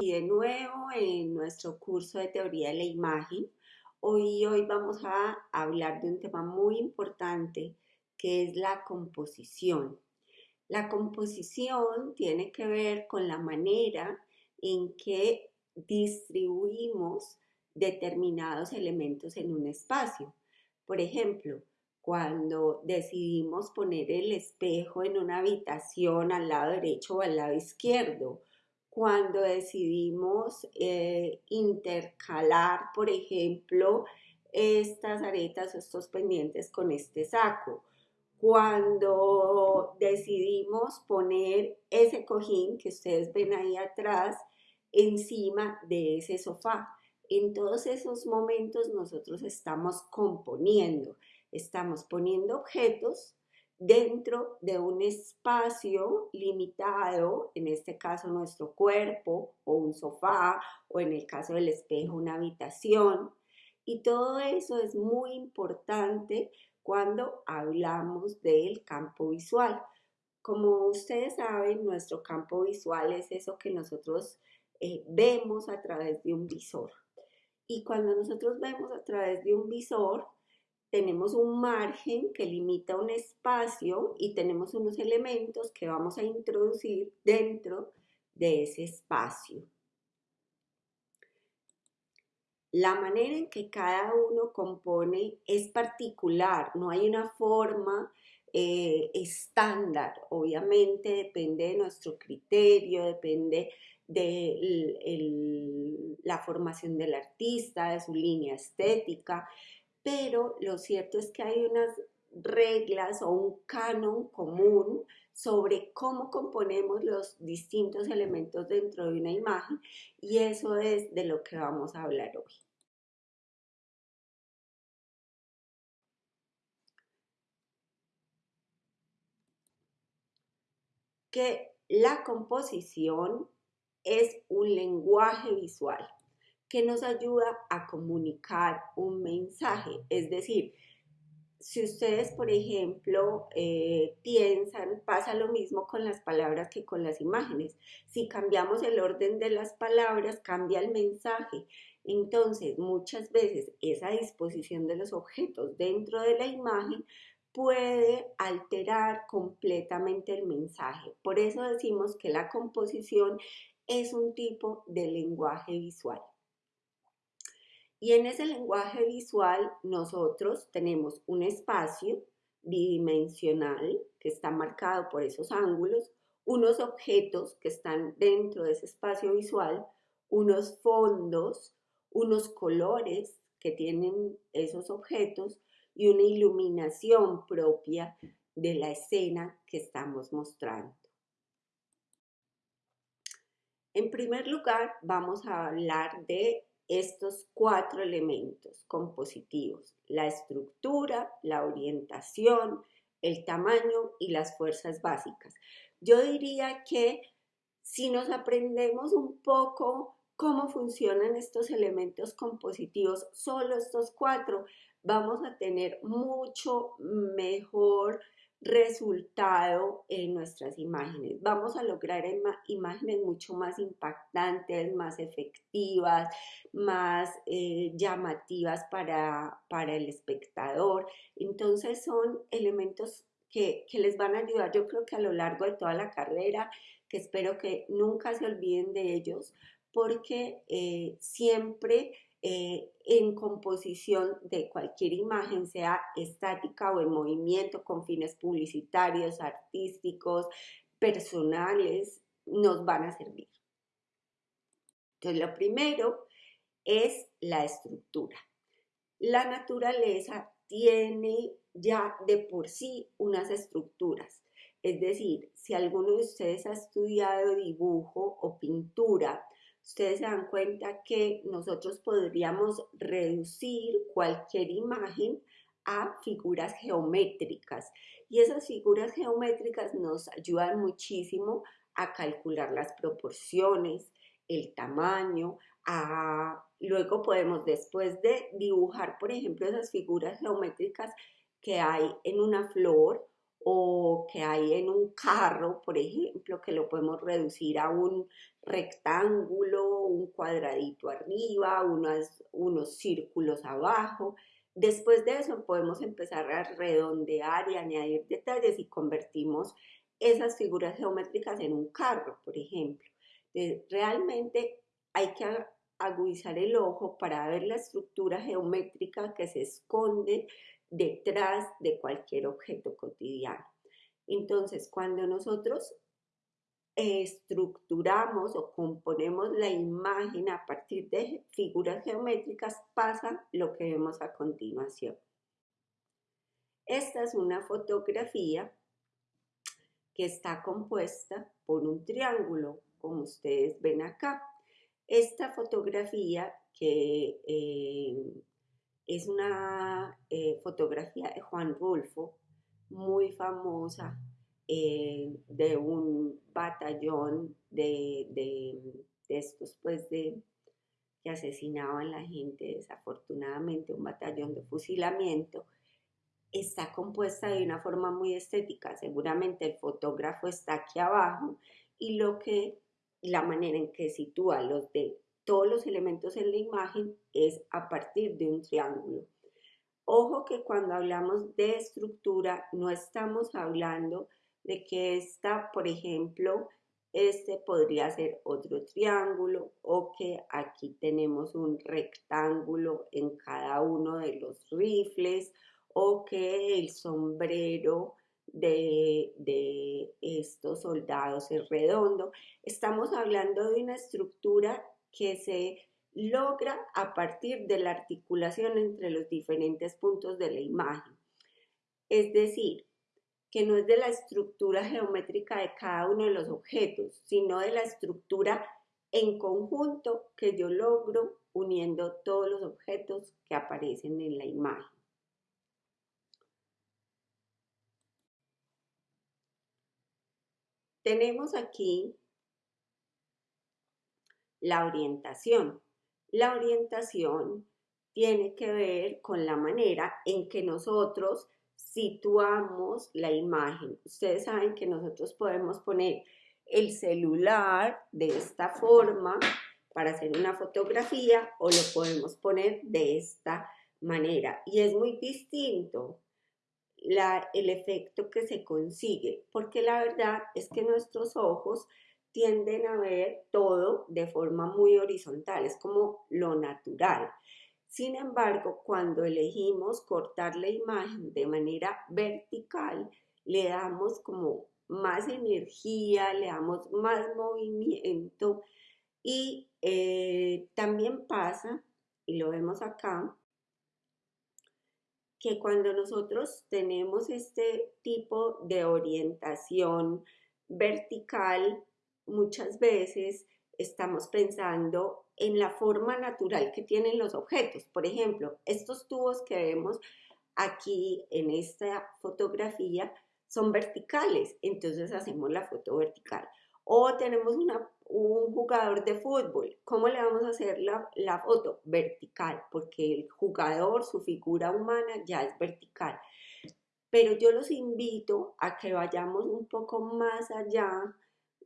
Y de nuevo en nuestro curso de teoría de la imagen, hoy, hoy vamos a hablar de un tema muy importante que es la composición. La composición tiene que ver con la manera en que distribuimos determinados elementos en un espacio. Por ejemplo, cuando decidimos poner el espejo en una habitación al lado derecho o al lado izquierdo, cuando decidimos eh, intercalar, por ejemplo, estas aretas o estos pendientes con este saco, cuando decidimos poner ese cojín que ustedes ven ahí atrás encima de ese sofá. En todos esos momentos nosotros estamos componiendo, estamos poniendo objetos dentro de un espacio limitado, en este caso nuestro cuerpo o un sofá o en el caso del espejo una habitación. Y todo eso es muy importante cuando hablamos del campo visual. Como ustedes saben, nuestro campo visual es eso que nosotros eh, vemos a través de un visor. Y cuando nosotros vemos a través de un visor, tenemos un margen que limita un espacio y tenemos unos elementos que vamos a introducir dentro de ese espacio. La manera en que cada uno compone es particular, no hay una forma eh, estándar, obviamente depende de nuestro criterio, depende de la formación del artista, de su línea estética, pero lo cierto es que hay unas reglas o un canon común sobre cómo componemos los distintos elementos dentro de una imagen y eso es de lo que vamos a hablar hoy. Que la composición es un lenguaje visual que nos ayuda a comunicar un mensaje. Es decir, si ustedes, por ejemplo, eh, piensan, pasa lo mismo con las palabras que con las imágenes. Si cambiamos el orden de las palabras, cambia el mensaje. Entonces, muchas veces esa disposición de los objetos dentro de la imagen puede alterar completamente el mensaje. Por eso decimos que la composición es un tipo de lenguaje visual. Y en ese lenguaje visual nosotros tenemos un espacio bidimensional que está marcado por esos ángulos, unos objetos que están dentro de ese espacio visual, unos fondos, unos colores que tienen esos objetos y una iluminación propia de la escena que estamos mostrando. En primer lugar, vamos a hablar de estos cuatro elementos compositivos, la estructura, la orientación, el tamaño y las fuerzas básicas. Yo diría que si nos aprendemos un poco cómo funcionan estos elementos compositivos, solo estos cuatro, vamos a tener mucho mejor resultado en nuestras imágenes. Vamos a lograr imágenes mucho más impactantes, más efectivas, más eh, llamativas para, para, el espectador. Entonces son elementos que, que les van a ayudar yo creo que a lo largo de toda la carrera, que espero que nunca se olviden de ellos, porque eh, siempre eh, en composición de cualquier imagen, sea estática o en movimiento, con fines publicitarios, artísticos, personales, nos van a servir. Entonces, lo primero es la estructura. La naturaleza tiene ya de por sí unas estructuras. Es decir, si alguno de ustedes ha estudiado dibujo o pintura, ustedes se dan cuenta que nosotros podríamos reducir cualquier imagen a figuras geométricas. Y esas figuras geométricas nos ayudan muchísimo a calcular las proporciones, el tamaño, a... luego podemos después de dibujar, por ejemplo, esas figuras geométricas que hay en una flor o que hay en un carro, por ejemplo, que lo podemos reducir a un rectángulo, un cuadradito arriba, unos, unos círculos abajo. Después de eso podemos empezar a redondear y añadir detalles y convertimos esas figuras geométricas en un carro, por ejemplo. realmente hay que agudizar el ojo para ver la estructura geométrica que se esconde detrás de cualquier objeto cotidiano. Entonces, cuando nosotros estructuramos o componemos la imagen a partir de figuras geométricas, pasa lo que vemos a continuación. Esta es una fotografía que está compuesta por un triángulo, como ustedes ven acá. Esta fotografía que eh, es una eh, fotografía de Juan Rulfo, muy famosa, eh, de un batallón de, estos, pues, de, que asesinaban a la gente, desafortunadamente, un batallón de fusilamiento, está compuesta de una forma muy estética. Seguramente el fotógrafo está aquí abajo y lo que, la manera en que sitúa los de todos los elementos en la imagen es a partir de un triángulo. Ojo que cuando hablamos de estructura no estamos hablando de que esta, por ejemplo, este podría ser otro triángulo o que aquí tenemos un rectángulo en cada uno de los rifles o que el sombrero de, de, estos soldados es redondo. Estamos hablando de una estructura que se logra a partir de la articulación entre los diferentes puntos de la imagen. Es decir, que no es de la estructura geométrica de cada uno de los objetos, sino de la estructura en conjunto que yo logro uniendo todos los objetos que aparecen en la imagen. Tenemos aquí la orientación. La orientación tiene que ver con la manera en que nosotros situamos la imagen. Ustedes saben que nosotros podemos poner el celular de esta forma para hacer una fotografía o lo podemos poner de esta manera. Y es muy distinto el efecto que se consigue, porque la verdad es que nuestros ojos tienden a ver todo de forma muy horizontal, es como lo natural. Sin embargo, cuando elegimos cortar la imagen de manera vertical, le damos como más energía, le damos más movimiento y eh, también pasa, y lo vemos acá, que cuando nosotros tenemos este tipo de orientación vertical, muchas veces estamos pensando en la forma natural que tienen los objetos. Por ejemplo, estos tubos que vemos aquí en esta fotografía son verticales, entonces hacemos la foto vertical. O tenemos un jugador de fútbol, ¿cómo le vamos a hacer la, la foto? Vertical, porque el jugador, su figura humana ya es vertical. Pero yo los invito a que vayamos un poco más allá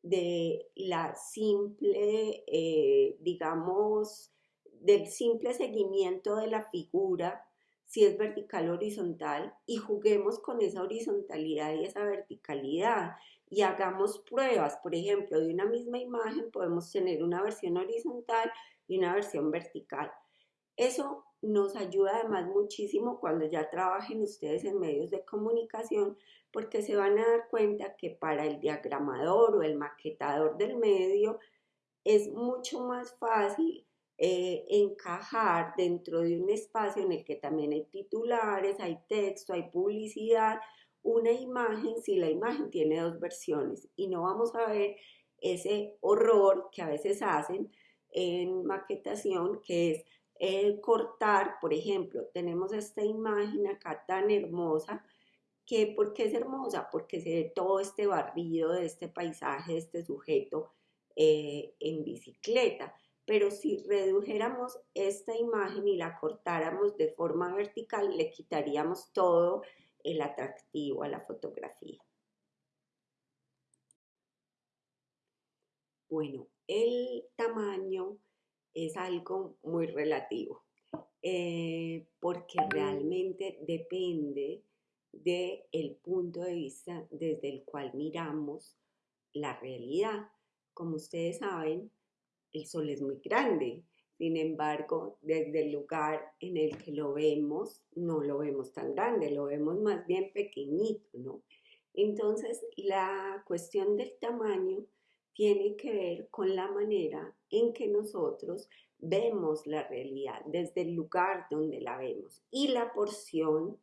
de la simple, eh, digamos, del simple seguimiento de la figura, si es vertical o horizontal, y juguemos con esa horizontalidad y esa verticalidad y hagamos pruebas. Por ejemplo, de una misma imagen podemos tener una versión horizontal y una versión vertical. Eso nos ayuda además muchísimo cuando ya trabajen ustedes en medios de comunicación porque se van a dar cuenta que para el diagramador o el maquetador del medio es mucho más fácil eh, encajar dentro de un espacio en el que también hay titulares, hay texto, hay publicidad, una imagen si la imagen tiene dos versiones. Y no vamos a ver ese horror que a veces hacen en maquetación que es el cortar, por ejemplo, tenemos esta imagen acá tan hermosa ¿Por qué es hermosa? Porque se ve todo este barrido de este paisaje, de este sujeto eh, en bicicleta. Pero si redujéramos esta imagen y la cortáramos de forma vertical, le quitaríamos todo el atractivo a la fotografía. Bueno, el tamaño es algo muy relativo, eh, porque realmente depende del punto de vista desde el cual miramos la realidad. Como ustedes saben, el sol es muy grande, sin embargo, desde el lugar en el que lo vemos, no lo vemos tan grande, lo vemos más bien pequeñito, ¿no? Entonces, la cuestión del tamaño tiene que ver con la manera en que nosotros vemos la realidad, desde el lugar donde la vemos y la porción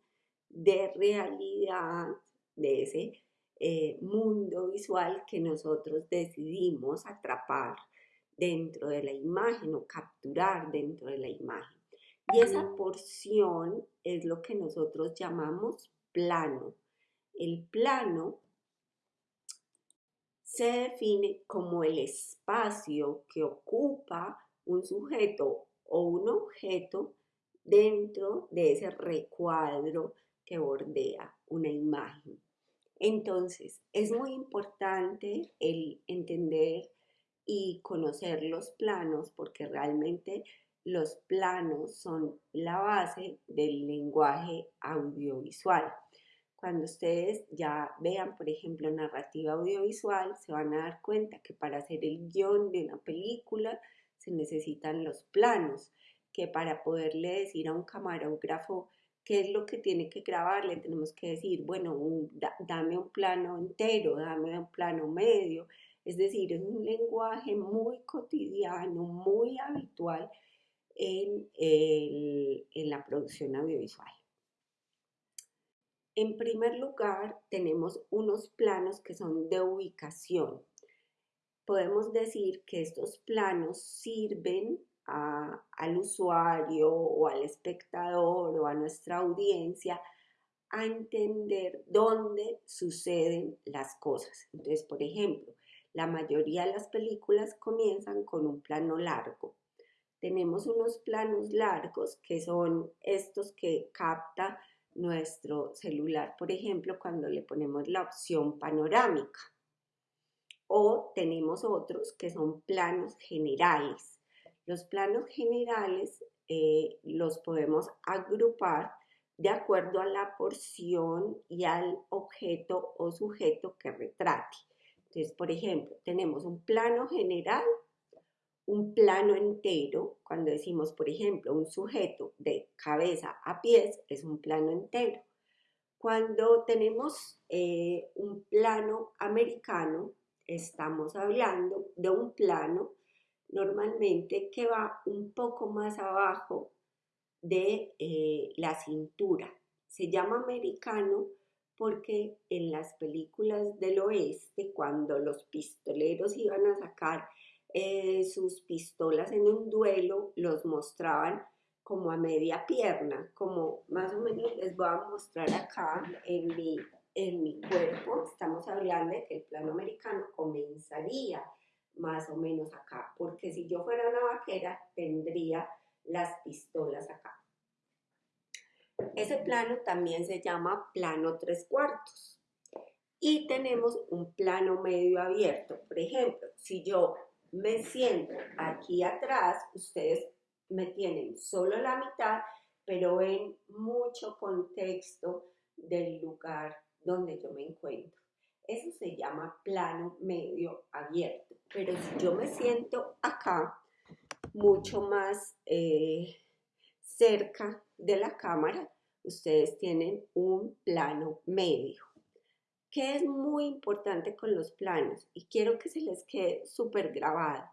de realidad de ese eh, mundo visual que nosotros decidimos atrapar dentro de la imagen o capturar dentro de la imagen. Y esa porción es lo que nosotros llamamos plano. El plano se define como el espacio que ocupa un sujeto o un objeto dentro de ese recuadro que bordea una imagen. Entonces, es muy importante el entender y conocer los planos porque realmente los planos son la base del lenguaje audiovisual. Cuando ustedes ya vean, por ejemplo, narrativa audiovisual, se van a dar cuenta que para hacer el guion de una película se necesitan los planos, que para poderle decir a un camarógrafo qué es lo que tiene que grabar, le tenemos que decir, bueno, dame un plano entero, dame un plano medio, es decir, es un lenguaje muy cotidiano, muy habitual en, en la producción audiovisual. En primer lugar, tenemos unos planos que son de ubicación. Podemos decir que estos planos sirven al usuario o al espectador o a nuestra audiencia a entender dónde suceden las cosas. Entonces, por ejemplo, la mayoría de las películas comienzan con un plano largo. Tenemos unos planos largos que son estos que capta nuestro celular, por ejemplo, cuando le ponemos la opción panorámica. O tenemos otros que son planos generales. Los planos generales eh, los podemos agrupar de acuerdo a la porción y al objeto o sujeto que retrate. Entonces, por ejemplo, tenemos un plano general, un plano entero. Cuando decimos, por ejemplo, un sujeto de cabeza a pies, es un plano entero. Cuando tenemos eh, un plano americano, estamos hablando de un plano normalmente que va un poco más abajo de eh, la cintura. Se llama americano porque en las películas del oeste, cuando los pistoleros iban a sacar eh, sus pistolas en un duelo, los mostraban como a media pierna, como más o menos les voy a mostrar acá en mi, en mi cuerpo. Estamos hablando de que el plano americano comenzaría más o menos acá, porque si yo fuera una vaquera tendría las pistolas acá. Ese plano también se llama plano tres cuartos. Y tenemos un plano medio abierto. Por ejemplo, si yo me siento aquí atrás, ustedes me tienen solo la mitad, pero ven mucho contexto del lugar donde yo me encuentro. Eso se llama plano medio abierto. Pero si yo me siento acá, mucho más eh, cerca de la cámara, ustedes tienen un plano medio. Que es muy importante con los planos? Y quiero que se les quede súper grabado,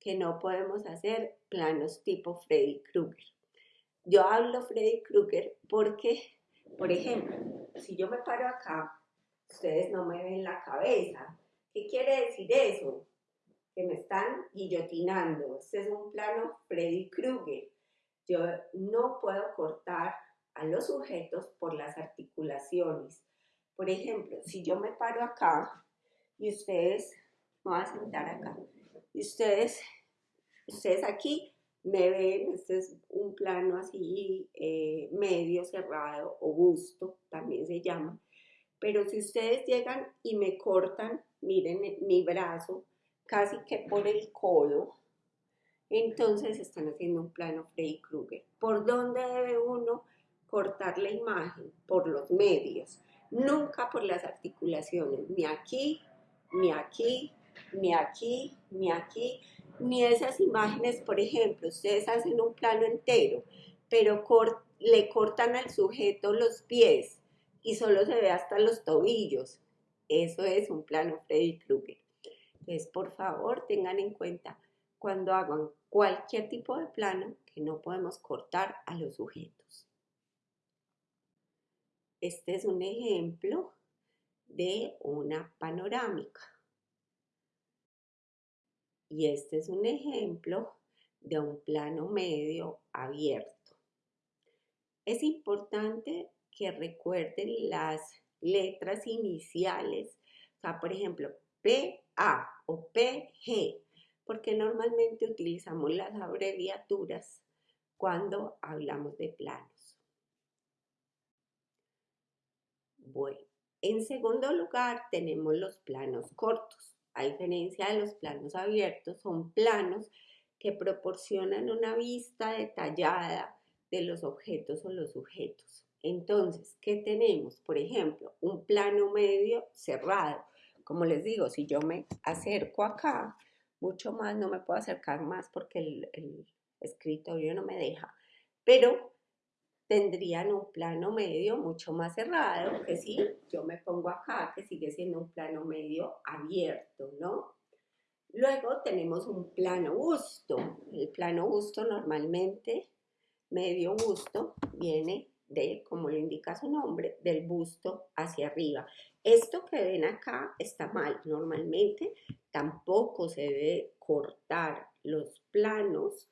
que no podemos hacer planos tipo Freddy Krueger. Yo hablo Freddy Krueger porque, por ejemplo, si yo me paro acá, ustedes no me ven la cabeza. ¿Qué quiere decir eso? Que me están guillotinando. Este es un plano Freddy Krueger. Yo no puedo cortar a los sujetos por las articulaciones. Por ejemplo, si yo me paro acá y ustedes, me voy a sentar acá, y ustedes, ustedes aquí me ven, este es un plano así eh, medio cerrado o busto, también se llama. Pero si ustedes llegan y me cortan, miren mi brazo, casi que por el codo, entonces están haciendo un plano Freddy Krueger. ¿Por dónde debe uno cortar la imagen? Por los medios, nunca por las articulaciones, ni aquí, ni aquí, ni aquí, ni aquí, ni esas imágenes, por ejemplo, ustedes hacen un plano entero, pero le cortan al sujeto los pies y solo se ve hasta los tobillos. Eso es un plano Freddy Krueger. Entonces, por favor, tengan en cuenta cuando hagan cualquier tipo de plano que no podemos cortar a los sujetos. Este es un ejemplo de una panorámica. Y este es un ejemplo de un plano medio abierto. Es importante que recuerden las letras iniciales, por ejemplo, PA o PG, porque normalmente utilizamos las abreviaturas cuando hablamos de planos. Bueno, en segundo lugar tenemos los planos cortos. A diferencia de los planos abiertos, son planos que proporcionan una vista detallada de los objetos o los sujetos. Entonces, ¿qué tenemos? Por ejemplo, un plano medio cerrado. Como les digo, si yo me acerco acá, mucho más, no me puedo acercar más porque el, escritorio no me deja, pero tendrían un plano medio mucho más cerrado que si yo me pongo acá, que sigue siendo un plano medio abierto, ¿no? Luego tenemos un plano busto. El plano busto normalmente, medio busto, viene de, como lo indica su nombre, del busto hacia arriba. Esto que ven acá está mal. Normalmente tampoco se debe cortar los planos,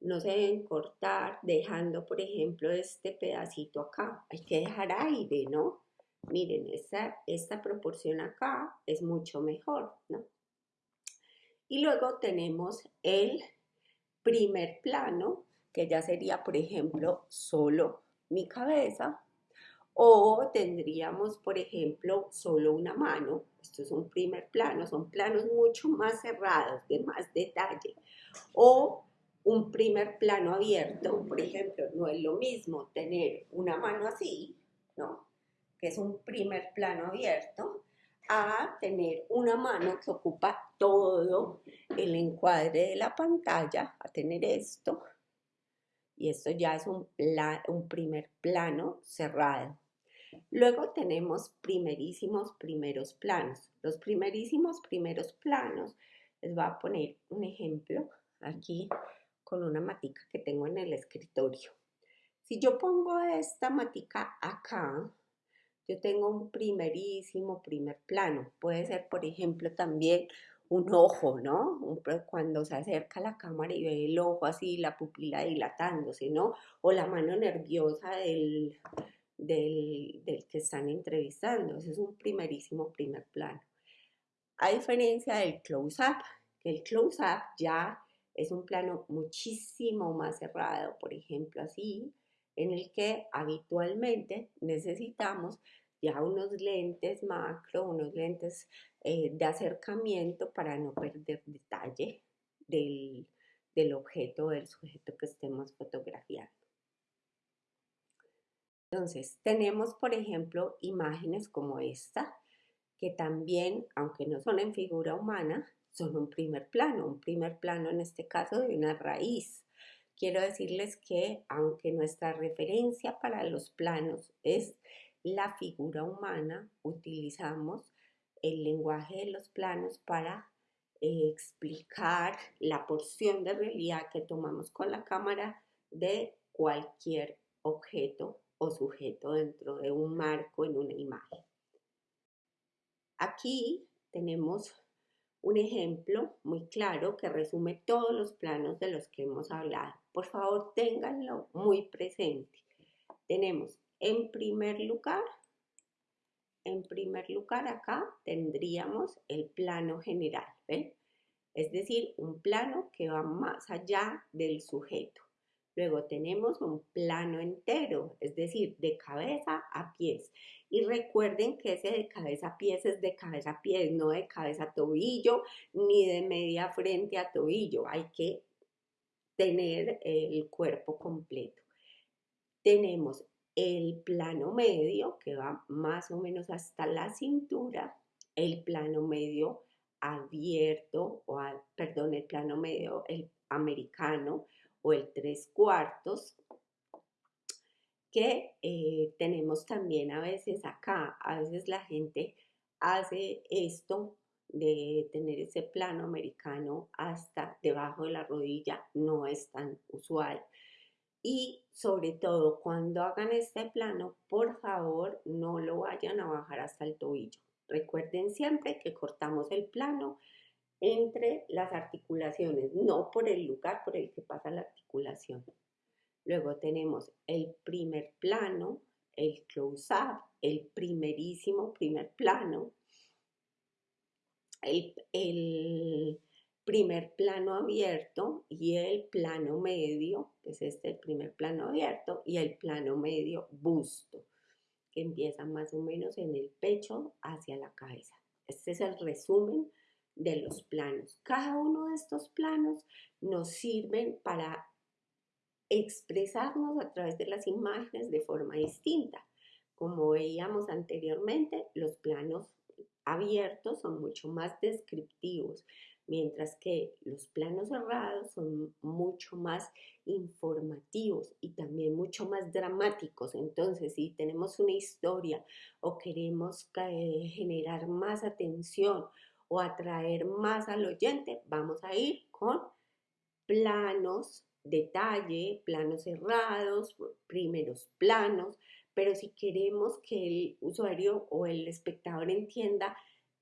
no se deben cortar dejando, por ejemplo, este pedacito acá. Hay que dejar aire, ¿no? Miren, esta, esta proporción acá es mucho mejor, ¿no? Y luego tenemos el primer plano, que ya sería, por ejemplo, solo mi cabeza, o tendríamos, por ejemplo, solo una mano. Esto es un primer plano, son planos mucho más cerrados, de más detalle. O un primer plano abierto, por ejemplo, no es lo mismo tener una mano así, ¿no? Que es un primer plano abierto, a tener una mano que ocupa todo el encuadre de la pantalla, a tener esto, y esto ya es un, un primer plano cerrado. Luego tenemos primerísimos primeros planos. Los primerísimos primeros planos, les voy a poner un ejemplo aquí con una matica que tengo en el escritorio. Si yo pongo esta matica acá, yo tengo un primerísimo primer plano. Puede ser, por ejemplo, también un ojo, ¿no? cuando se acerca la cámara y ve el ojo así, la pupila dilatándose, ¿no? O la mano nerviosa del, del, que están entrevistando. Ese es un primerísimo primer plano. A diferencia del close-up, el close-up ya es un plano muchísimo más cerrado, por ejemplo, así, en el que habitualmente necesitamos ya unos lentes macro, unos lentes eh, de acercamiento para no perder detalle del, del objeto o del sujeto que estemos fotografiando. Entonces, tenemos, por ejemplo, imágenes como esta, que también, aunque no son en figura humana, son un primer plano, un primer plano en este caso de una raíz. Quiero decirles que aunque nuestra referencia para los planos es la figura humana, utilizamos el lenguaje de los planos para eh, explicar la porción de realidad que tomamos con la cámara de cualquier objeto o sujeto dentro de un marco en una imagen. Aquí tenemos un ejemplo muy claro que resume todos los planos de los que hemos hablado. Por favor, ténganlo muy presente. Tenemos en primer lugar, en primer lugar acá tendríamos el plano general. ¿ven? es decir, un plano que va más allá del sujeto. Luego tenemos un plano entero, es decir, de cabeza a pies. Y recuerden que ese de cabeza a pies es de cabeza a pies, no de cabeza a tobillo, ni de media frente a tobillo. Hay que tener el cuerpo completo. Tenemos el plano medio, que va más o menos hasta la cintura, el plano medio abierto, o perdón, el plano medio, el americano o el tres cuartos, que eh, tenemos también a veces acá. A veces la gente hace esto de tener ese plano americano hasta debajo de la rodilla, no es tan usual. Y sobre todo cuando hagan este plano, por favor no lo vayan a bajar hasta el tobillo. Recuerden siempre que cortamos el plano entre las articulaciones, no por el lugar por el que pasa la articulación. Luego tenemos el primer plano, el close-up, el primerísimo primer plano, el, primer plano abierto y el plano medio, que es este el primer plano abierto, y el plano medio busto, que empieza más o menos en el pecho hacia la cabeza. Este es el resumen de los planos. Cada uno de estos planos nos sirven para expresarnos a través de las imágenes de forma distinta. Como veíamos anteriormente, los planos abiertos son mucho más descriptivos, mientras que los planos cerrados son mucho más informativos y también mucho más dramáticos. Entonces, si tenemos una historia o queremos generar más atención o atraer más al oyente, vamos a ir con planos detalle, planos cerrados, primeros planos, pero si queremos que el usuario o el espectador entienda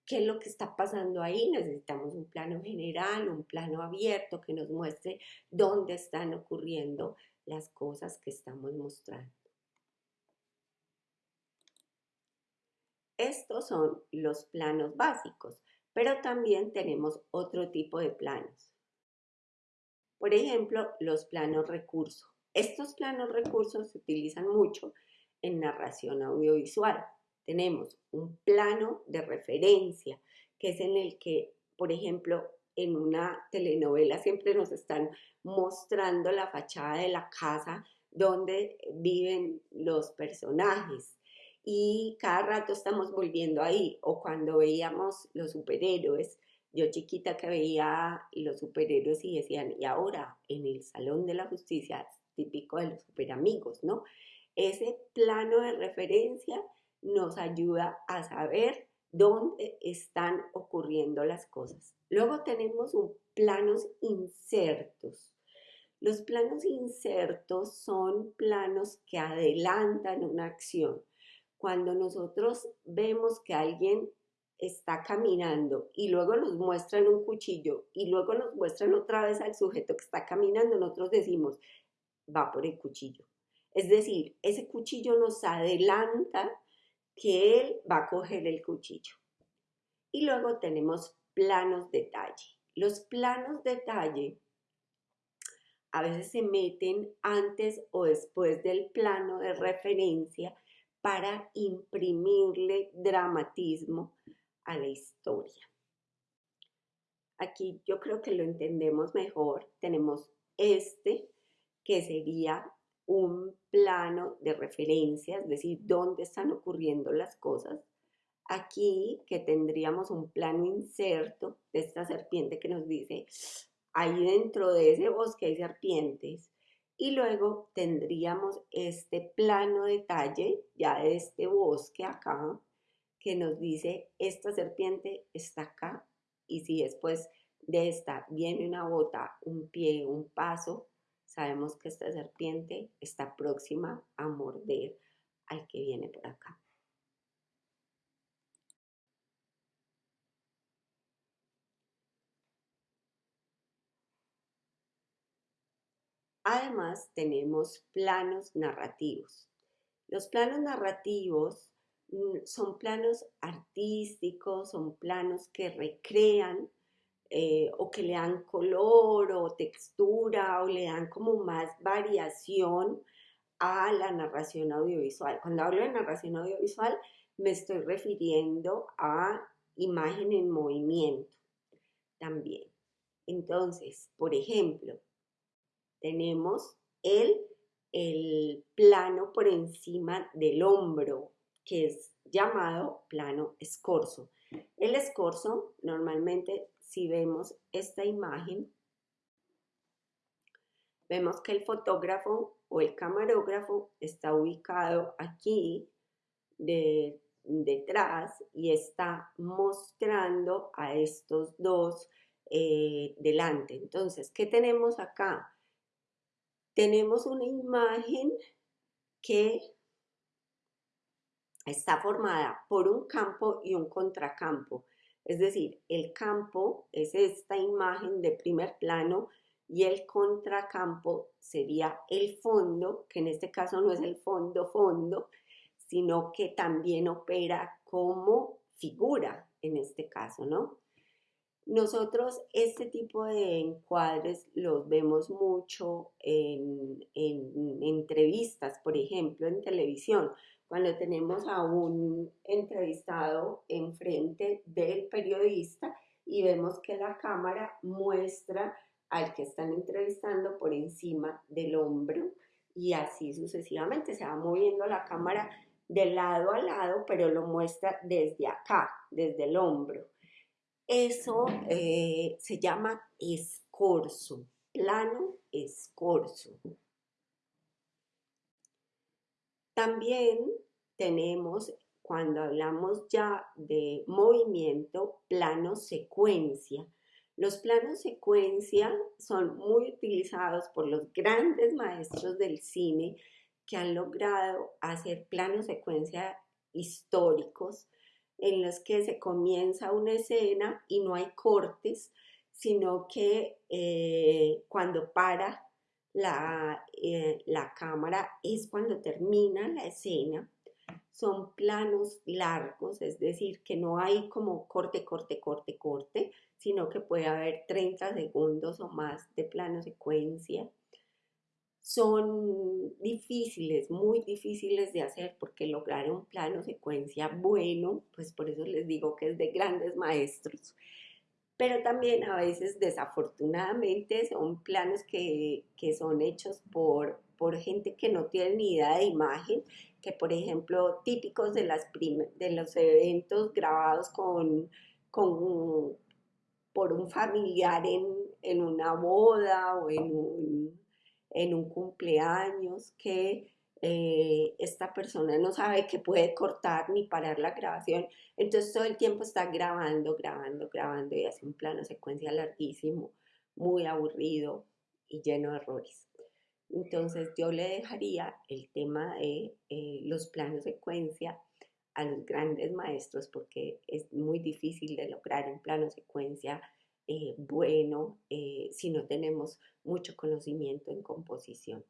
qué es lo que está pasando ahí, necesitamos un plano general, un plano abierto que nos muestre dónde están ocurriendo las cosas que estamos mostrando. Estos son los planos básicos, pero también tenemos otro tipo de planos. Por ejemplo, los planos recursos. Estos planos recursos se utilizan mucho en narración audiovisual. Tenemos un plano de referencia, que es en el que, por ejemplo, en una telenovela siempre nos están mostrando la fachada de la casa donde viven los personajes y cada rato estamos volviendo ahí o cuando veíamos los superhéroes yo chiquita que veía los superhéroes y decían, y ahora en el Salón de la Justicia, típico de los superamigos, ¿no? Ese plano de referencia nos ayuda a saber dónde están ocurriendo las cosas. Luego tenemos un planos insertos. Los planos insertos son planos que adelantan una acción. Cuando nosotros vemos que alguien está caminando y luego nos muestran un cuchillo y luego nos muestran otra vez al sujeto que está caminando, nosotros decimos, va por el cuchillo. Es decir, ese cuchillo nos adelanta que él va a coger el cuchillo. Y luego tenemos planos detalle. Los planos detalle a veces se meten antes o después del plano de referencia para imprimirle dramatismo a la historia. Aquí yo creo que lo entendemos mejor. Tenemos este, que sería un plano de referencia, es decir, dónde están ocurriendo las cosas. Aquí que tendríamos un plano inserto de esta serpiente que nos dice, ahí dentro de ese bosque hay serpientes. Y luego tendríamos este plano detalle ya de este bosque acá, que nos dice, esta serpiente está acá y si después de esta viene una bota, un pie, un paso, sabemos que esta serpiente está próxima a morder al que viene por acá. Además, tenemos planos narrativos. Los planos narrativos Mm, son planos artísticos, son planos que recrean eh, o que le dan color o textura o le dan como más variación a la narración audiovisual. Cuando hablo de narración audiovisual me estoy refiriendo a imagen en movimiento también. Entonces, por ejemplo, tenemos el, el plano por encima del hombro, que es llamado plano escorzo. El escorzo, normalmente, si vemos esta imagen, vemos que el fotógrafo o el camarógrafo está ubicado aquí de, detrás y está mostrando a estos dos eh, delante. Entonces, ¿qué tenemos acá? Tenemos una imagen que está formada por un campo y un contracampo. Es decir, el campo es esta imagen de primer plano y el contracampo sería el fondo, que en este caso no es el fondo fondo, sino que también opera como figura en este caso, ¿no? Nosotros este tipo de encuadres los vemos mucho en, en, entrevistas, por ejemplo, en televisión, cuando tenemos a un entrevistado enfrente del periodista y vemos que la cámara muestra al que están entrevistando por encima del hombro y así sucesivamente. Se va moviendo la cámara de lado a lado, pero lo muestra desde acá, desde el hombro. Eso eh, se llama escorzo, plano escorzo. También tenemos, cuando hablamos ya de movimiento, plano secuencia. Los planos secuencia son muy utilizados por los grandes maestros del cine que han logrado hacer planos secuencia históricos en los que se comienza una escena y no hay cortes, sino que eh, cuando para la, eh, la cámara es cuando termina la escena. Son planos largos, es decir, que no hay como corte, corte, corte, corte, sino que puede haber 30 segundos o más de plano secuencia son difíciles, muy difíciles de hacer porque lograr un plano secuencia bueno, pues por eso les digo que es de grandes maestros. Pero también a veces desafortunadamente son planos que, son hechos por, por gente que no tiene ni idea de imagen, que por ejemplo típicos de, las de los eventos grabados con, con, por un familiar en, en una boda o en un en un cumpleaños que eh, esta persona no sabe que puede cortar ni parar la grabación, entonces todo el tiempo está grabando, grabando, grabando y hace un plano secuencia larguísimo, muy aburrido y lleno de errores. Entonces yo le dejaría el tema de eh, los planos secuencia a los grandes maestros porque es muy difícil de lograr un plano secuencia eh, bueno eh, si no tenemos mucho conocimiento en composición.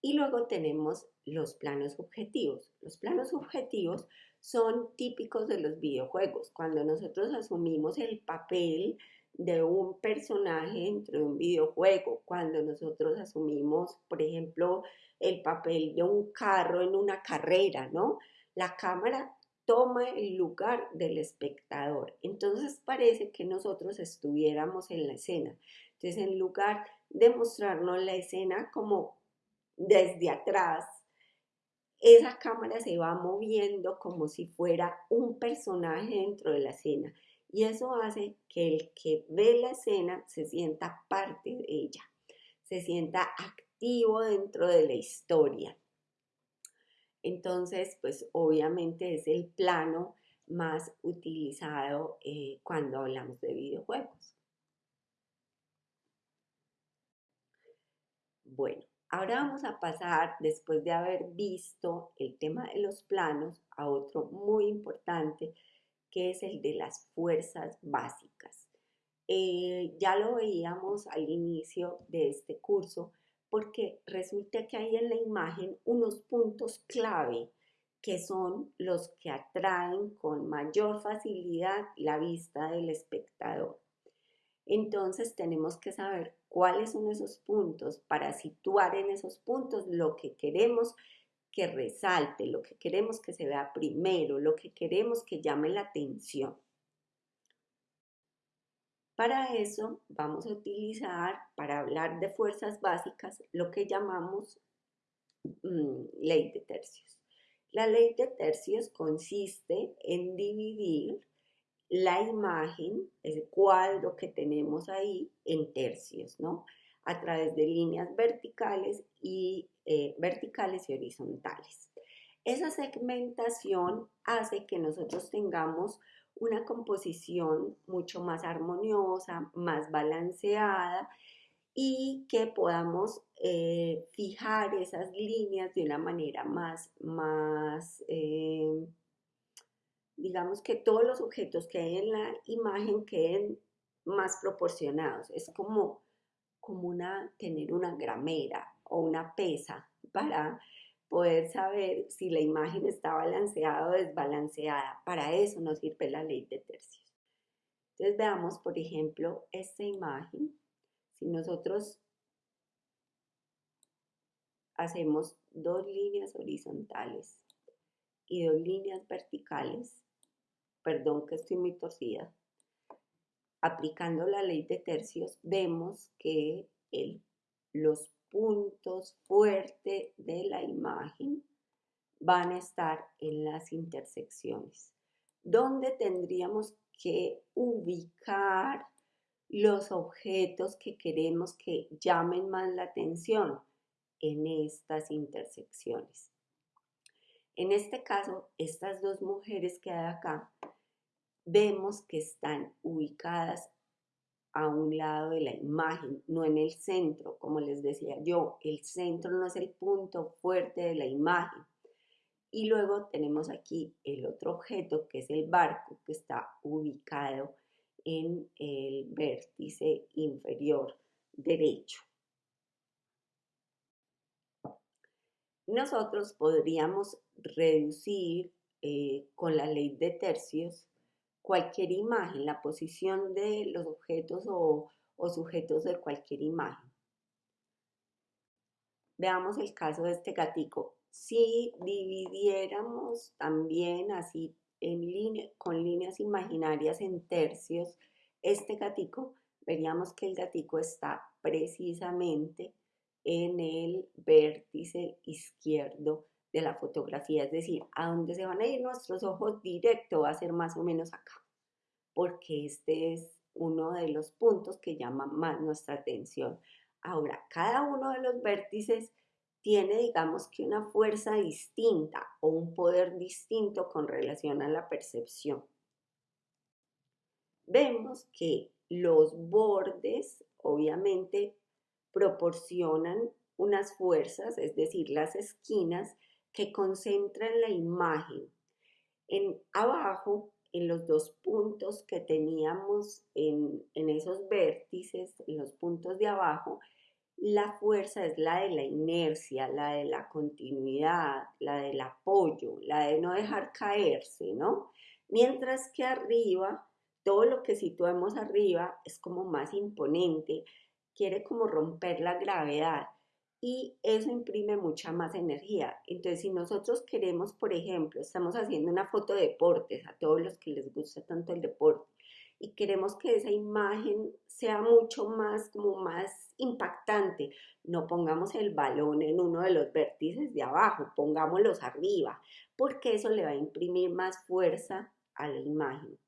Y luego tenemos los planos objetivos. Los planos objetivos son típicos de los videojuegos. Cuando nosotros asumimos el papel de un personaje dentro de un videojuego, cuando nosotros asumimos, por ejemplo, el papel de un carro en una carrera, ¿no? La cámara toma el lugar del espectador. Entonces parece que nosotros estuviéramos en la escena. Entonces en lugar de mostrarnos la escena como desde atrás, esa cámara se va moviendo como si fuera un personaje dentro de la escena. Y eso hace que el que ve la escena se sienta parte de ella, se sienta activo dentro de la historia. Entonces, pues obviamente es el plano más utilizado eh, cuando hablamos de videojuegos. Bueno, ahora vamos a pasar, después de haber visto el tema de los planos, a otro muy importante, que es el de las fuerzas básicas. Eh, ya lo veíamos al inicio de este curso, porque resulta que hay en la imagen unos puntos clave que son los que atraen con mayor facilidad la vista del espectador. Entonces tenemos que saber cuáles son esos puntos para situar en esos puntos lo que queremos que resalte, lo que queremos que se vea primero, lo que queremos que llame la atención. Para eso vamos a utilizar, para hablar de fuerzas básicas, lo que llamamos mm, ley de tercios. La ley de tercios consiste en dividir la imagen, ese cuadro que tenemos ahí, en tercios, ¿no? A través de líneas verticales y, eh, verticales y horizontales. Esa segmentación hace que nosotros tengamos una composición mucho más armoniosa, más balanceada y que podamos eh, fijar esas líneas de una manera más, más eh, digamos que todos los objetos que hay en la imagen queden más proporcionados. Es como, como una, tener una gramera o una pesa para poder saber si la imagen está balanceada o desbalanceada. Para eso nos sirve la ley de tercios. Entonces veamos, por ejemplo, esta imagen. Si nosotros hacemos dos líneas horizontales y dos líneas verticales, perdón que estoy muy torcida, aplicando la ley de tercios, vemos que los puntos fuertes de la imagen van a estar en las intersecciones, donde tendríamos que ubicar los objetos que queremos que llamen más la atención en estas intersecciones. En este caso, estas dos mujeres que hay acá vemos que están ubicadas a un lado de la imagen, no en el centro, como les decía yo, el centro no es el punto fuerte de la imagen. Y luego tenemos aquí el otro objeto que es el barco que está ubicado en el vértice inferior derecho. Nosotros podríamos reducir eh, con la ley de tercios cualquier imagen, la posición de los objetos o, sujetos de cualquier imagen. Veamos el caso de este gatico. Si dividiéramos también así con líneas imaginarias en tercios, este gatico, veríamos que el gatico está precisamente en el vértice izquierdo de la fotografía, es decir, a dónde se van a ir nuestros ojos directo va a ser más o menos acá, porque este es uno de los puntos que llama más nuestra atención. Ahora, cada uno de los vértices tiene, digamos que una fuerza distinta o un poder distinto con relación a la percepción. Vemos que los bordes, obviamente, proporcionan unas fuerzas, es decir, las esquinas, que concentran la imagen. En abajo, en los dos puntos que teníamos en, en esos vértices, en los puntos de abajo, la fuerza es la de la inercia, la de la continuidad, la del apoyo, la de no dejar caerse, ¿no? Mientras que arriba, todo lo que situemos arriba es como más imponente, quiere como romper la gravedad y eso imprime mucha más energía. Entonces, si nosotros queremos, por ejemplo, estamos haciendo una foto de deportes a todos los que les gusta tanto el deporte y queremos que esa imagen sea mucho más, como más impactante, no pongamos el balón en uno de los vértices de abajo, pongámoslos arriba, porque eso le va a imprimir más fuerza a la imagen.